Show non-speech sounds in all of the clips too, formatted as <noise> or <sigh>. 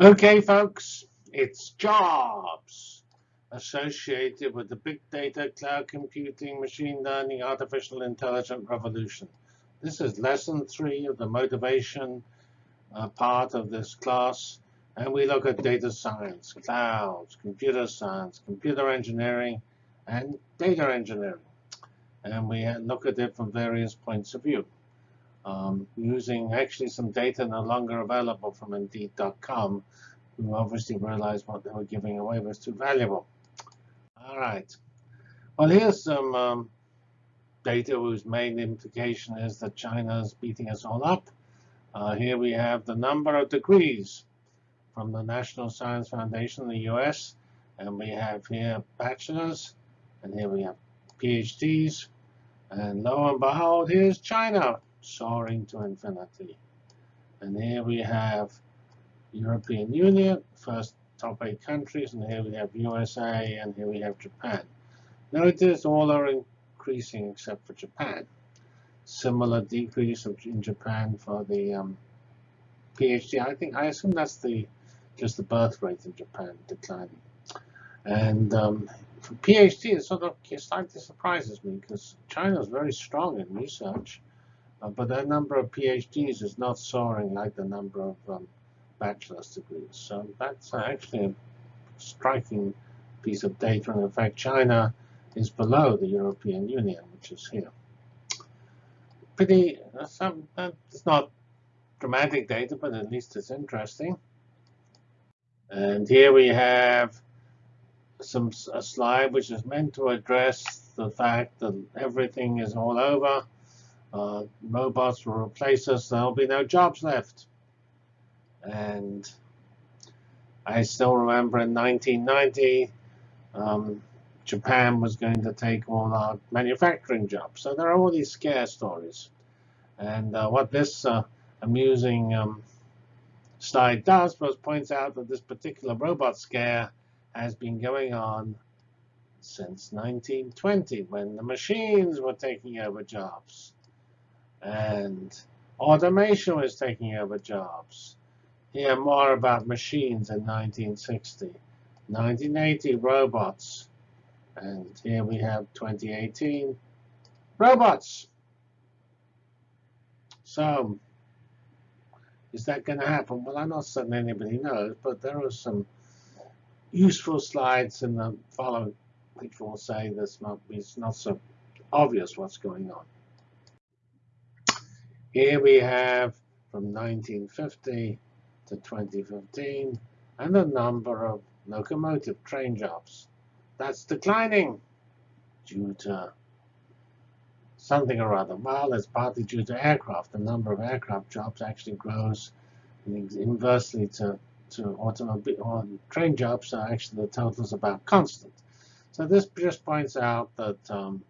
Okay, folks, it's jobs associated with the big data, cloud computing, machine learning, artificial intelligence revolution. This is lesson three of the motivation uh, part of this class. And we look at data science, clouds, computer science, computer engineering, and data engineering. And we look at it from various points of view um, using actually some data no longer available from Indeed.com, who obviously realized what they were giving away was too valuable. All right. Well, here's some um, data whose main implication is that China is beating us all up. Uh, here we have the number of degrees from the National Science Foundation in the US. And we have here bachelor's, and here we have PhDs. And lo and behold, here's China soaring to infinity. And here we have European Union, first top eight countries, and here we have USA, and here we have Japan. Notice all are increasing except for Japan. Similar decrease in Japan for the um, PhD. I think I assume that's the just the birth rate in Japan declining. And um, for PhD, it sort of slightly surprises me because China is very strong in research. Uh, but the number of PhDs is not soaring like the number of um, bachelor's degrees. So that's actually a striking piece of data. And in fact, China is below the European Union, which is here. Pretty, uh, some, uh, it's not dramatic data, but at least it's interesting. And here we have some a slide which is meant to address the fact that everything is all over uh, robots will replace us. There'll be no jobs left. And I still remember in 1990, um, Japan was going to take all our manufacturing jobs. So there are all these scare stories. And uh, what this uh, amusing um, slide does was points out that this particular robot scare has been going on since 1920, when the machines were taking over jobs and automation was taking over jobs. Hear more about machines in 1960. 1980, robots. And here we have 2018, robots. So, is that going to happen? Well, I'm not certain anybody knows, but there are some useful slides in the following which will say this not, it's not so obvious what's going on. Here we have from 1950 to 2015 and the number of locomotive train jobs. That's declining due to something or other. Well, it's partly due to aircraft. The number of aircraft jobs actually grows inversely to, to automobile or train jobs. So actually the total is about constant. So this just points out that um,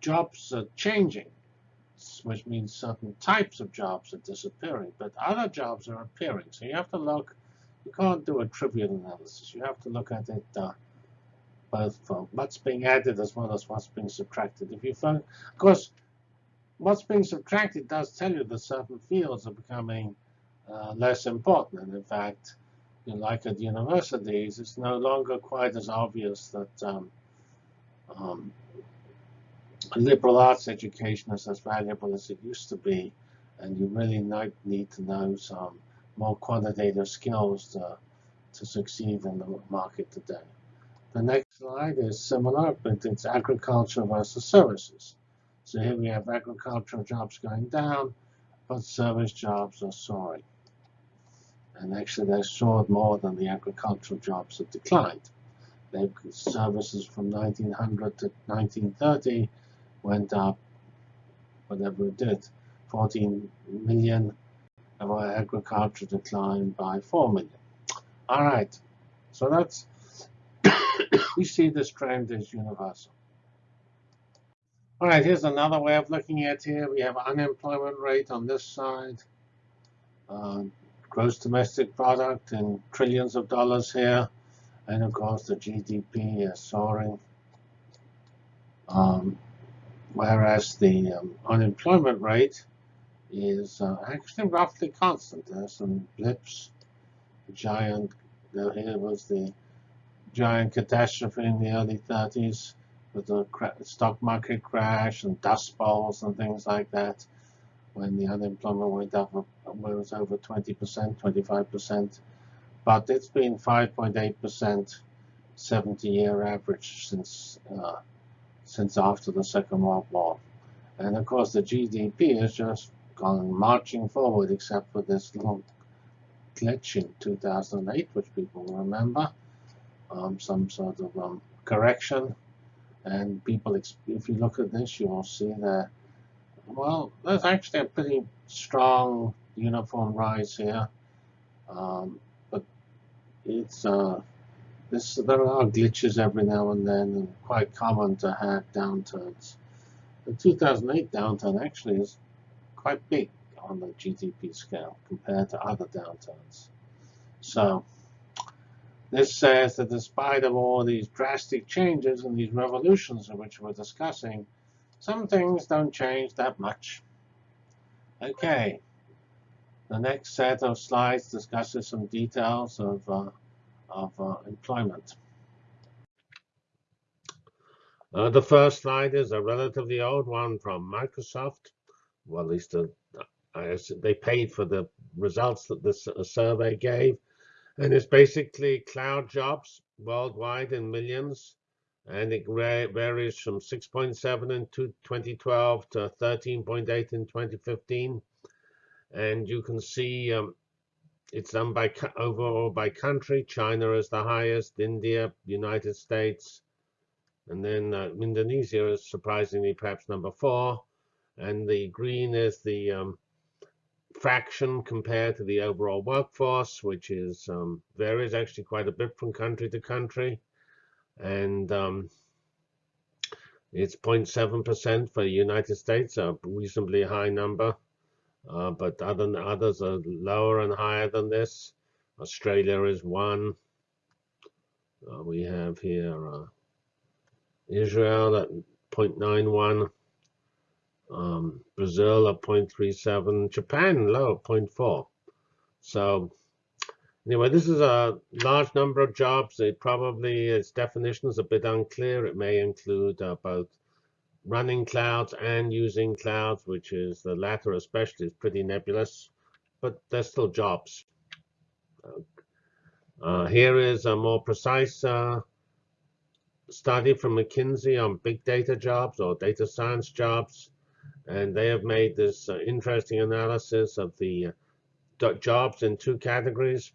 jobs are changing which means certain types of jobs are disappearing, but other jobs are appearing. So you have to look, you can't do a trivial analysis. You have to look at it uh, both for what's being added as well as what's being subtracted. If you find, of course, what's being subtracted does tell you that certain fields are becoming uh, less important. And in fact, you know, like at universities, it's no longer quite as obvious that um, um, liberal arts education is as valuable as it used to be, and you really need to know some more quantitative skills to, to succeed in the market today. The next slide is similar, but it's agriculture versus services. So here we have agricultural jobs going down, but service jobs are soaring. And actually, they soared more than the agricultural jobs have declined. They've services from 1900 to 1930 went up, whatever it did, 14 million, our agriculture declined by 4 million. All right, so that's, <coughs> we see this trend is universal. All right, here's another way of looking at here. We have unemployment rate on this side, uh, gross domestic product in trillions of dollars here, and of course the GDP is soaring. Um, whereas the um, unemployment rate is uh, actually roughly constant. There's some blips giant, here was the giant catastrophe in the early 30s with the stock market crash and dust bowls and things like that when the unemployment went up it was over 20%, 25%. But it's been 5.8% 70-year average since uh, since after the Second World War. And of course, the GDP has just gone marching forward, except for this little glitch in 2008, which people remember, um, some sort of um, correction. And people, if you look at this, you will see that, well, there's actually a pretty strong uniform rise here. Um, but it's uh, this there are glitches every now and then, and quite common to have downturns. The 2008 downturn actually is quite big on the GDP scale compared to other downturns. So this says that despite of all these drastic changes and these revolutions which we're discussing, some things don't change that much. Okay, the next set of slides discusses some details of, uh, of uh, employment. Uh, the first slide is a relatively old one from Microsoft. Well, at least uh, they paid for the results that this survey gave. And it's basically cloud jobs worldwide in millions. And it varies from 6.7 in 2012 to 13.8 in 2015 and you can see um, it's done by overall by country. China is the highest, India, United States, and then uh, Indonesia is surprisingly perhaps number four. And the green is the um, fraction compared to the overall workforce, which is um, varies actually quite a bit from country to country. And um, it's 0.7% for the United States, a reasonably high number. Uh, but other others are lower and higher than this. Australia is one. Uh, we have here uh, Israel at 0.91, um, Brazil at 0.37, Japan low at 0.4. So anyway, this is a large number of jobs. It probably, its definition is a bit unclear. It may include uh, both running clouds and using clouds, which is the latter especially is pretty nebulous, but they're still jobs. Uh, here is a more precise uh, study from McKinsey on big data jobs or data science jobs. And they have made this uh, interesting analysis of the uh, jobs in two categories.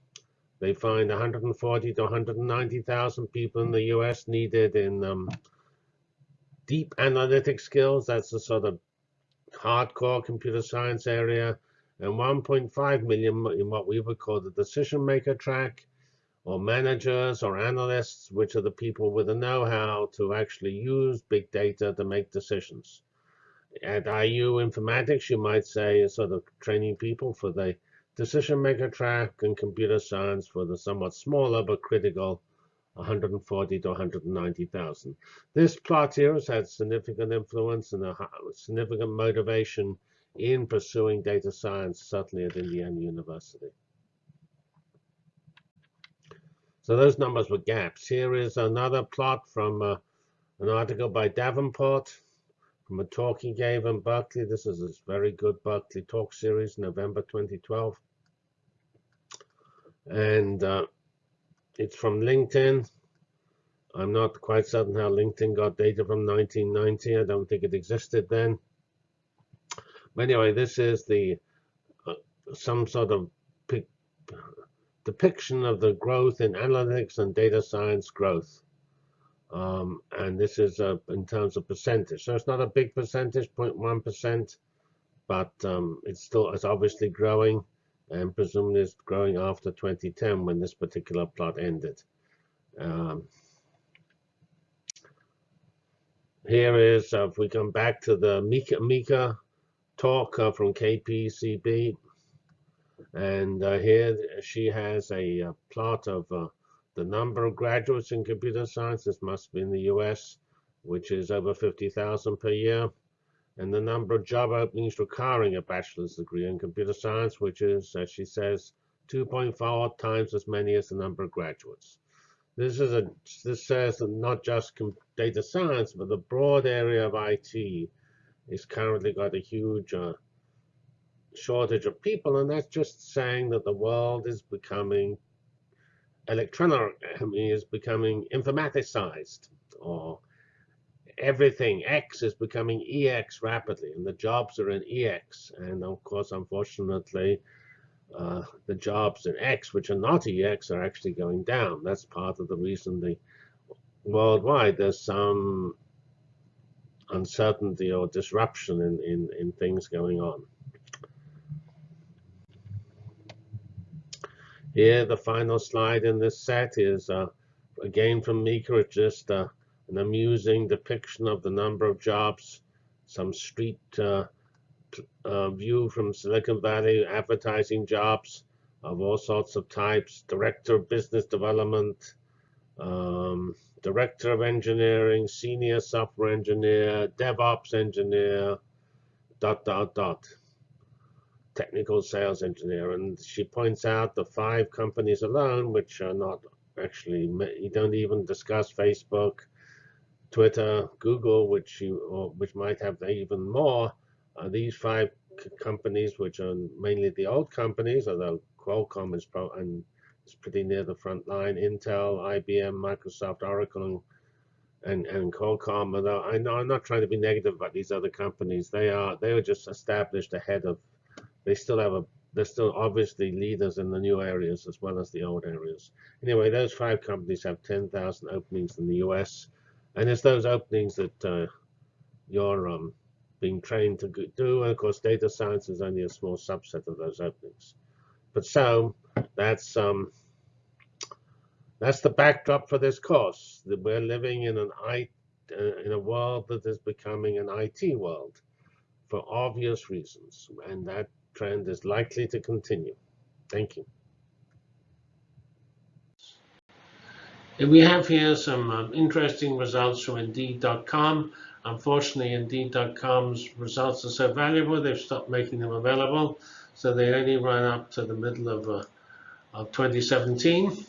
They find 140 to 190,000 people in the US needed in um, deep analytic skills. That's the sort of hardcore computer science area. And 1.5 million in what we would call the decision maker track, or managers or analysts, which are the people with the know-how to actually use big data to make decisions. At IU Informatics, you might say, is sort of training people for the decision maker track and computer science for the somewhat smaller but critical 140 to 190,000. This plot here has had significant influence and a significant motivation in pursuing data science, certainly at Indiana University. So those numbers were gaps. Here is another plot from uh, an article by Davenport from a talk he gave in Berkeley. This is a very good Berkeley talk series, November 2012. And uh, it's from LinkedIn. I'm not quite certain how LinkedIn got data from 1990. I don't think it existed then. But anyway, this is the uh, some sort of depiction of the growth in analytics and data science growth. Um, and this is uh, in terms of percentage. So it's not a big percentage, 0.1%, but um, it's still it's obviously growing and presumably it's growing after 2010 when this particular plot ended. Um, here is, uh, if we come back to the Meeker, Meeker talk uh, from KPCB, and uh, here she has a, a plot of uh, the number of graduates in computer science. This must be in the US, which is over 50,000 per year and the number of job openings requiring a bachelor's degree in computer science, which is, as she says, 2.4 times as many as the number of graduates. This is a this says that not just data science, but the broad area of IT is currently got a huge uh, shortage of people, and that's just saying that the world is becoming electronic, I mean, is becoming informaticized, or everything X is becoming EX rapidly, and the jobs are in EX, and of course, unfortunately, uh, the jobs in X, which are not EX, are actually going down. That's part of the reason the worldwide there's some uncertainty or disruption in, in, in things going on. Here, the final slide in this set is, uh, again from it's just uh, an amusing depiction of the number of jobs, some street uh, uh, view from Silicon Valley, advertising jobs of all sorts of types, director of business development, um, director of engineering, senior software engineer, DevOps engineer, dot, dot, dot, technical sales engineer. And she points out the five companies alone, which are not actually, you don't even discuss Facebook, Twitter, Google, which you, which might have even more. Uh, these five companies, which are mainly the old companies, although Qualcomm is pro and it's pretty near the front line. Intel, IBM, Microsoft, Oracle, and, and Qualcomm. Although I know I'm not trying to be negative about these other companies. They are they just established ahead of. They still have a. They're still obviously leaders in the new areas as well as the old areas. Anyway, those five companies have 10,000 openings in the U.S. And it's those openings that uh, you're um, being trained to do. And of course, data science is only a small subset of those openings. But so that's um, that's the backdrop for this course. That we're living in an I, uh, in a world that is becoming an IT world for obvious reasons, and that trend is likely to continue. Thank you. And we have here some um, interesting results from Indeed.com. Unfortunately, Indeed.com's results are so valuable, they've stopped making them available. So they only run up to the middle of, uh, of 2017.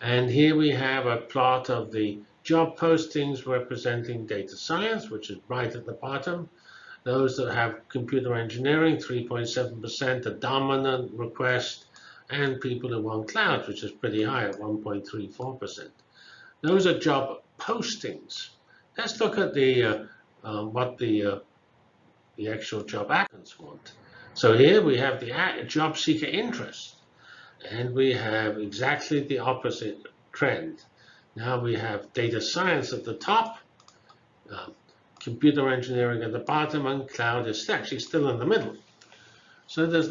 And here we have a plot of the job postings representing data science, which is right at the bottom. Those that have computer engineering, 3.7%, a dominant request, and people who want cloud, which is pretty high at 1.34%. Those are job postings. Let's look at the uh, uh, what the uh, the actual job applicants want. So here we have the job seeker interest, and we have exactly the opposite trend. Now we have data science at the top, uh, computer engineering at the bottom, and cloud is actually still in the middle. So there's,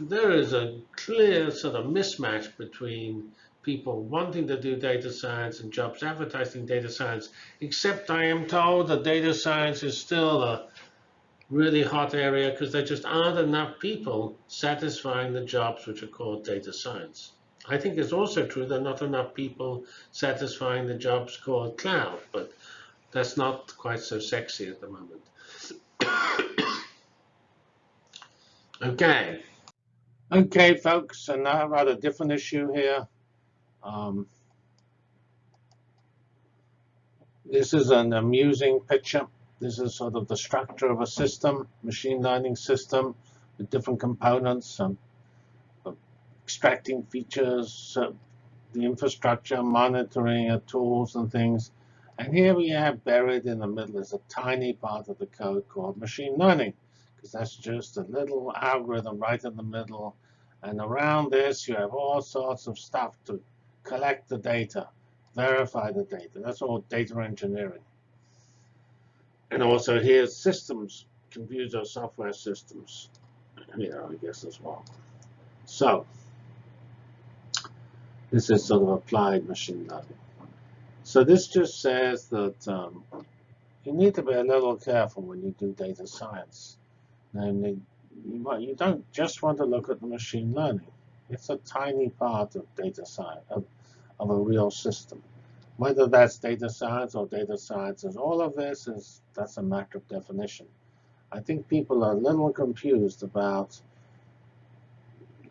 there is a clear sort of mismatch between people wanting to do data science and jobs advertising data science, except I am told that data science is still a really hot area because there just aren't enough people satisfying the jobs which are called data science. I think it's also true there are not enough people satisfying the jobs called cloud, but that's not quite so sexy at the moment. <coughs> okay. Okay, folks, and about a different issue here. Um, this is an amusing picture. This is sort of the structure of a system, machine learning system with different components, um, extracting features, uh, the infrastructure, monitoring uh, tools and things. And here we have buried in the middle is a tiny part of the code called machine learning, because that's just a little algorithm right in the middle. And around this, you have all sorts of stuff to collect the data, verify the data. That's all data engineering. And also here's systems, computer software systems here, I guess, as well. So this is sort of applied machine learning. So this just says that um, you need to be a little careful when you do data science. Namely, you, don't just want to look at the machine learning. It's a tiny part of data science, of, of a real system. Whether that's data science or data science, sciences, all of this is that's a matter of definition. I think people are a little confused about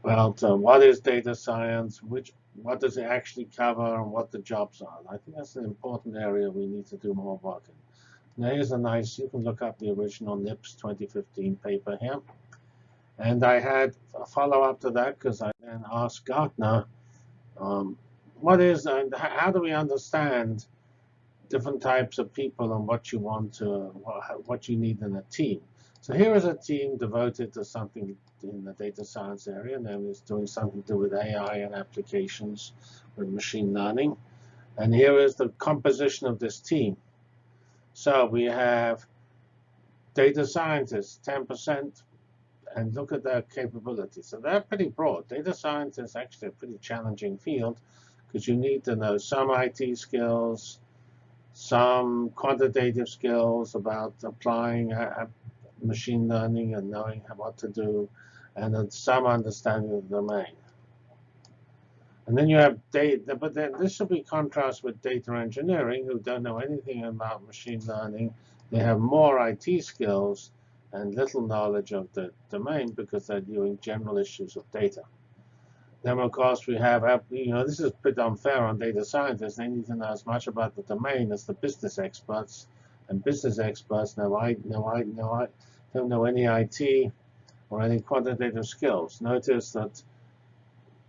about uh, what is data science, which what does it actually cover, and what the jobs are. I think that's an important area we need to do more work in. Now here's a nice, you can look up the original NIPS 2015 paper here. And I had a follow-up to that because I then asked Gartner, um, what is and how do we understand different types of people and what you want to, what you need in a team? So here is a team devoted to something in the data science area, and then it's doing something to do with AI and applications with machine learning. And here is the composition of this team. So we have data scientists, 10%, and look at their capabilities. So they're pretty broad. Data science is actually a pretty challenging field because you need to know some IT skills, some quantitative skills about applying machine learning and knowing what to do, and some understanding of the domain. And then you have data, but then this should be contrast with data engineering, who don't know anything about machine learning. They have more IT skills and little knowledge of the domain because they're doing general issues of data. Then, of course, we have, you know, this is a bit unfair on data scientists. They need to know as much about the domain as the business experts. And business experts know I, know I, know I, don't know any IT or any quantitative skills. Notice that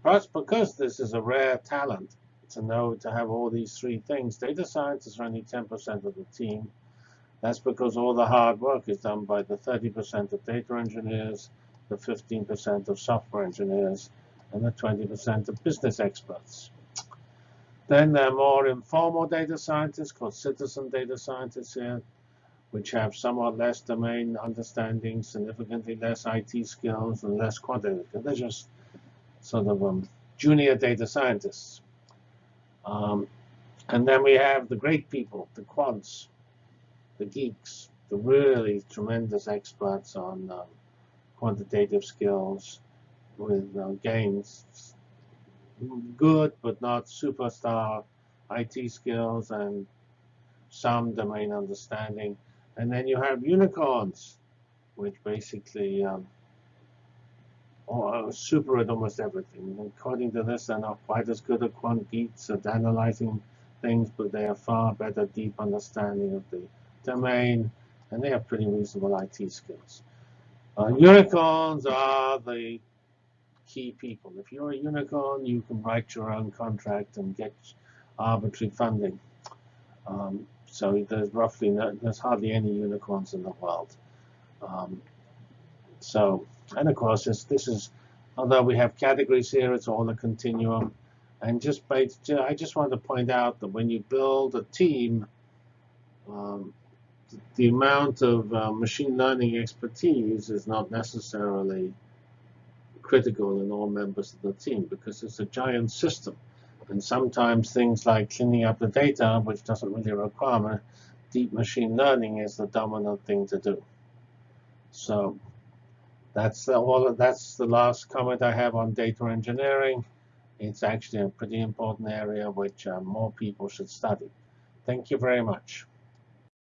perhaps because this is a rare talent to know to have all these three things, data scientists are only 10% of the team. That's because all the hard work is done by the 30% of data engineers, the 15% of software engineers, and the 20% of business experts. Then there are more informal data scientists called citizen data scientists here which have somewhat less domain understanding, significantly less IT skills, and less quantitative. They're just sort of um, junior data scientists. Um, and then we have the great people, the quants, the geeks, the really tremendous experts on um, quantitative skills with uh, gains, good but not superstar IT skills and some domain understanding. And then you have unicorns, which basically um, are super at almost everything. According to this, they're not quite as good at quant geeks at analyzing things, but they have far better deep understanding of the domain, and they have pretty reasonable IT skills. Uh, unicorns are the key people. If you're a unicorn, you can write your own contract and get arbitrary funding. Um, so there's roughly no, there's hardly any unicorns in the world. Um, so, and of course, this, this is, although we have categories here, it's all a continuum. And just by, I just want to point out that when you build a team, um, the amount of uh, machine learning expertise is not necessarily critical in all members of the team because it's a giant system. And sometimes things like cleaning up the data, which doesn't really require deep machine learning, is the dominant thing to do. So that's all. That's the last comment I have on data engineering. It's actually a pretty important area which uh, more people should study. Thank you very much.